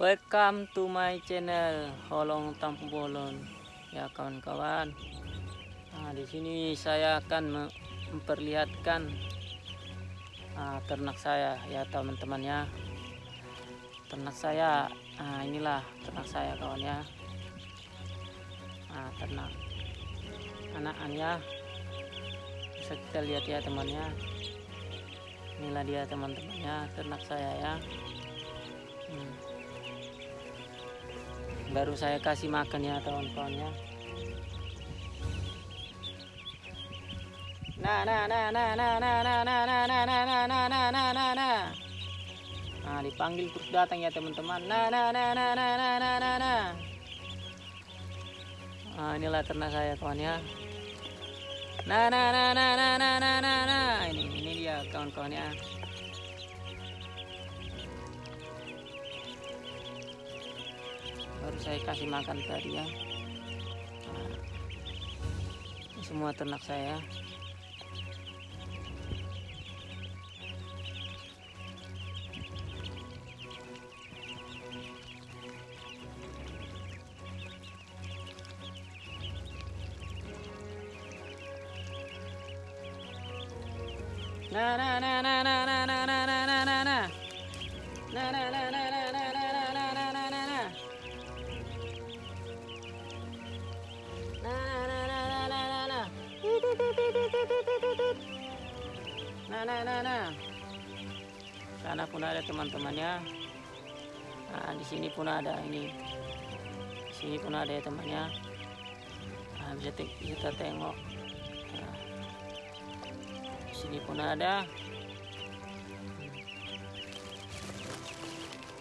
Welcome to my channel Holong Tampung Bolon. Ya kawan-kawan. Nah, di sini saya akan memperlihatkan uh, ternak saya ya teman-teman ya. Ternak saya, nah inilah ternak saya kawan ya. Nah, ternak anakannya bisa kita lihat ya temannya. Inilah dia teman-temannya ternak saya ya. Hmm baru saya kasih makan ya kawan-kawan ya nah nah nah nah nah nah nah nah nah nah nah nah nah nah nah nah nah nah dipanggil terus datang ya teman-teman nah nah nah nah nah nah nah nah nah nah inilah ternak saya kawan ya nah nah nah nah nah nah nah nah nah ini ini dia kawan-kawan ya baru saya kasih makan tadi ya. Nah, semua ternak saya. Na na na na na. pun ada teman-temannya. Nah, di sini pun ada ini. Di sini pun ada ya temannya. Nah, bisa kita tengok. Nah, di sini pun ada.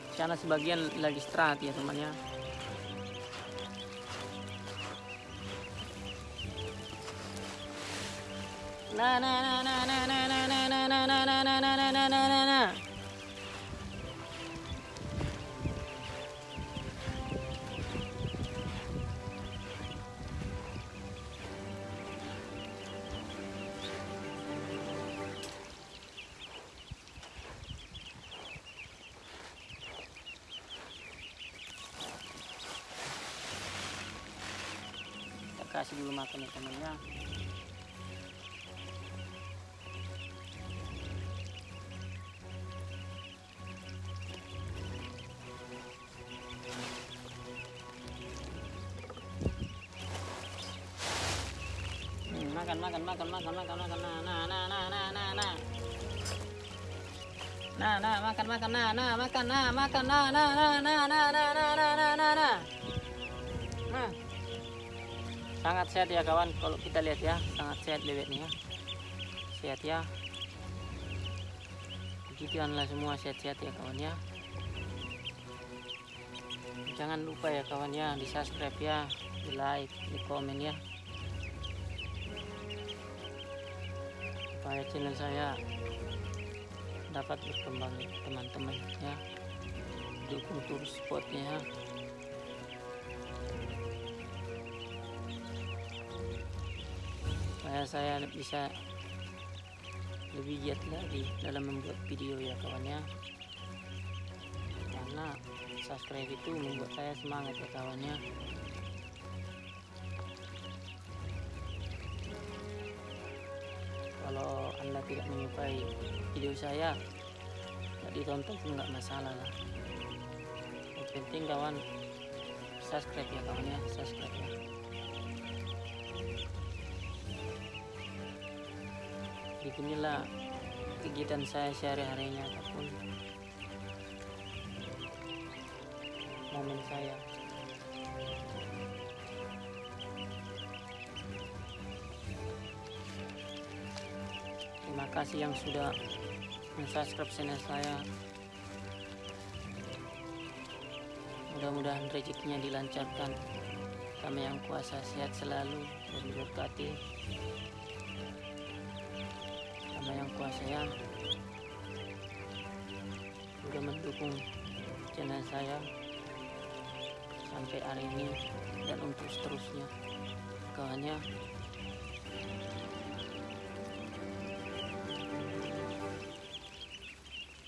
Di sana sebagian lagi istirahat ya temannya. Na nah nah nah nah, nah. Kasih dulu makan ya temannya. makan makan makan makan makan makan nah nah nah nah nah nah nah nah nah makan makan nah nah makan nah makan nah nah nah nah nah nah nah nah nah nah nah nah sangat sehat ya kawan. Kalau kita lihat ya sangat sehat bebeknya sehat ya. Begituanlah semua sehat-sehat ya kawan ya. Jangan lupa ya kawan ya di subscribe ya di like di komen ya. Supaya channel saya dapat berkembang teman-teman ya. Dukung terus spotnya ya saya bisa lebih giat lagi dalam membuat video ya kawan ya? Karena subscribe itu membuat saya semangat ya kawannya kalau anda tidak menyukai video saya tidak ditonton pun nggak masalah lah. Yang penting kawan subscribe ya kawan ya subscribe ya beginilah kegiatan saya sehari-harinya ataupun momen saya. Terima kasih yang sudah mensubscribe channel saya. Mudah-mudahan rezekinya dilancarkan. Kami yang kuasa sehat selalu dan diberkati kami yang kuasa ya. Sudah mendukung channel saya sampai hari ini dan untuk seterusnya. Kawannya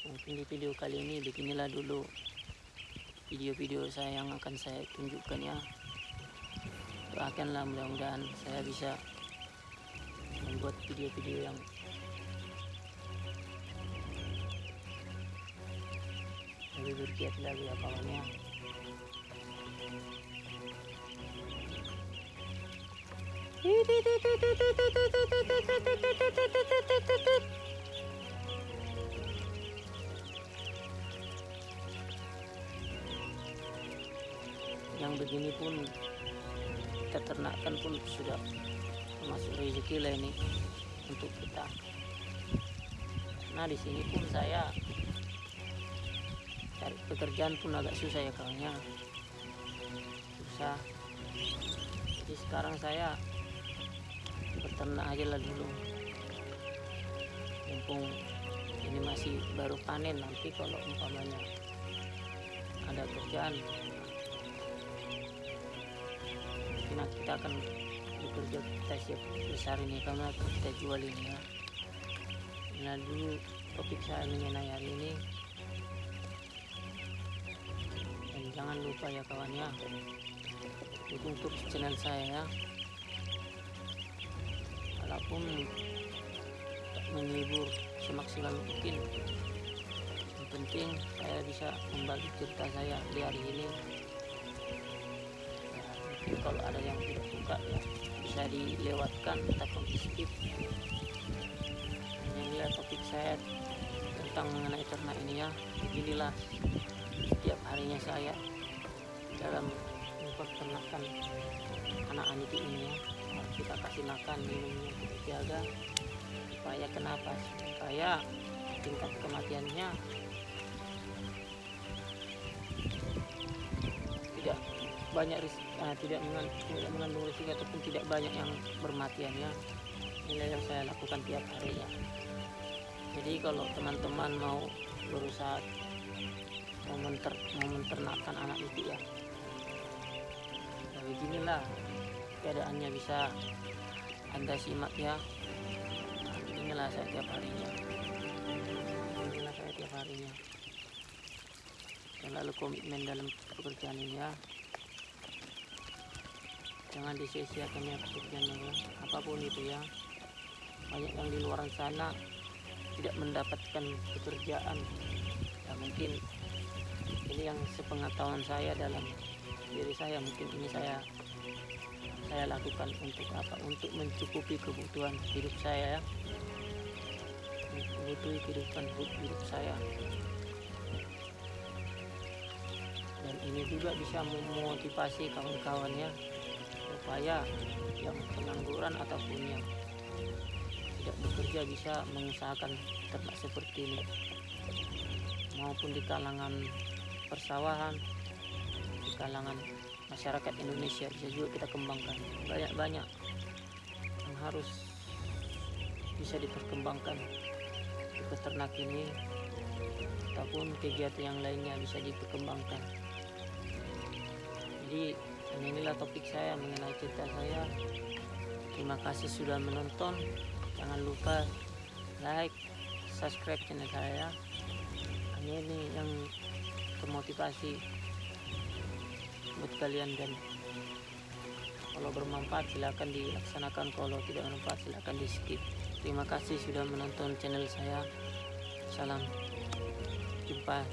mungkin di video kali ini beginilah dulu video-video saya yang akan saya tunjukkan ya. Doakanlah mudah-mudahan saya bisa membuat video-video yang ya. Yang begini pun kita ternakkan pun sudah masuk rezeki lah ini untuk kita. Nah di sini pun saya cari pekerjaan pun agak susah ya kawannya susah. Jadi sekarang saya beternak aja lah dulu. Mumpung ini masih baru panen nanti kalau umpamanya ada kerjaan mungkin kita akan bekerja kita siap besar ini karena kita jual ini ya. Nah dulu topik saya mengenai hari ini jangan lupa ya kawan ya. Dukung terus channel saya ya. Walaupun menghibur semaksimal mungkin yang penting saya bisa membagi cerita saya di hari ini. Ya, mungkin kalau ada yang tidak suka ya bisa dilewatkan ataupun di skip. Yang lihat topik saya tentang mengenai ternak ini ya. Inilah setiap harinya saya dalam memperternakan anak anak ini ya kita kasih makan minumnya kita jaga. Supaya kenapa? Supaya tingkat kematiannya tidak banyak ris- ah, tidak mengan- tidak mengandung risiko ataupun tidak banyak yang bermatian ya. Inilah yang saya lakukan tiap harinya jadi kalau teman-teman mau berusaha mau, menternakkan anak itu ya. Ya beginilah keadaannya bisa anda simak ya. Nah, inilah saya tiap harinya. Inilah saya tiap harinya. Selalu komitmen dalam pekerjaan ini ya. Jangan disia-siakan ya pekerjaan ini ya. Apa pun itu ya. Banyak yang di luar sana tidak mendapatkan pekerjaan. Ya mungkin ini yang sepengetahuan saya dalam diri saya. Mungkin ini saya saya lakukan untuk apa? Untuk mencukupi kebutuhan hidup saya ya. Mencukupi kehidupan hidup saya. Dan ini juga bisa memotivasi kawan-kawannya supaya yang pengangguran ataupun yang tidak bekerja bisa mengusahakan ternak seperti ini. Maupun di kalangan persawahan di kalangan masyarakat Indonesia. Bisa juga kita kembangkan. Banyak-banyak yang harus bisa diperkembangkan. Di peternak ini ataupun kegiatan yang lainnya bisa diperkembangkan. Jadi inilah topik saya mengenai cerita saya. Terima kasih sudah menonton. Jangan lupa like subscribe channel saya. Ini yang termotivasi buat kalian dan kalau bermanfaat silahkan dilaksanakan kalau tidak bermanfaat silahkan di skip terima kasih sudah menonton channel saya. Salam jumpa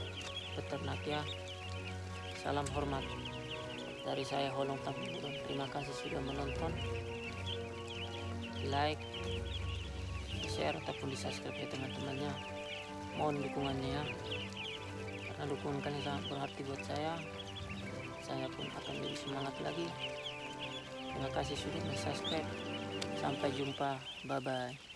peternak ya. Salam hormat dari saya Holong Tampurun terima kasih sudah menonton. Like share ataupun di subscribe ya teman-temannya. Mohon dukungannya ya karena dukungan kalian sangat berarti buat saya. Saya pun akan lebih semangat lagi. Terima kasih sudah subscribe sampai jumpa. Bye bye